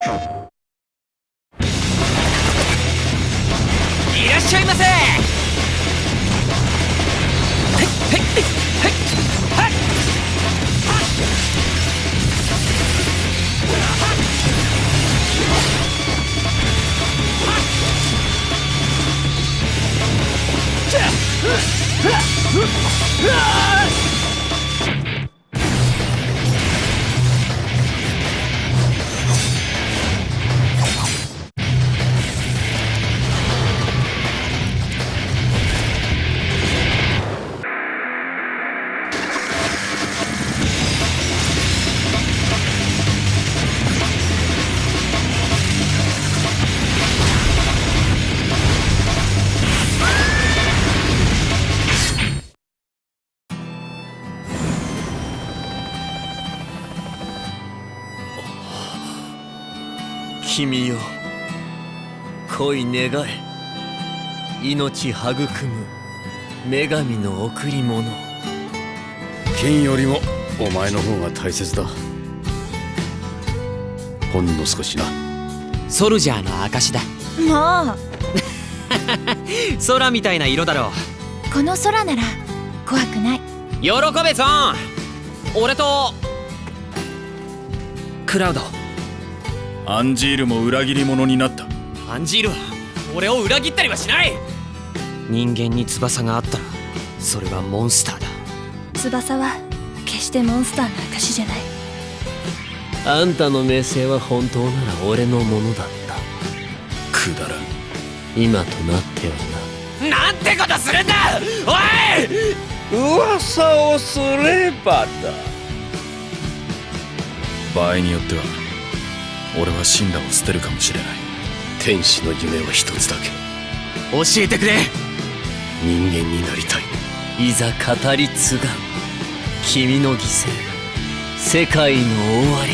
いらっしゃいませ。君よ恋願え命育む女神の贈り物。金よりもお前の方が大切だ。ほんの少しな。ソルジャーの証だ。もう。空みたいな色だろこの空なら怖くない。喜べソン。俺とクラウドアンジールも裏切り者になった。アンジールは俺を裏切ったりはしない。人間に翼があったらそれはモンスターだ。翼は決してモンスターの証じゃない。あんたの名声は本当なら俺のものだった。くだらん。今となってはなんてことするんだ！おい！噂をすればだ。場合によっては俺は死んだを捨てるかもしれない。天使の夢は一つだけ。教えてくれ。人間になりたい。いざ語り継がん。君の犠牲。世界の終わり。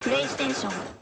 プレイステーション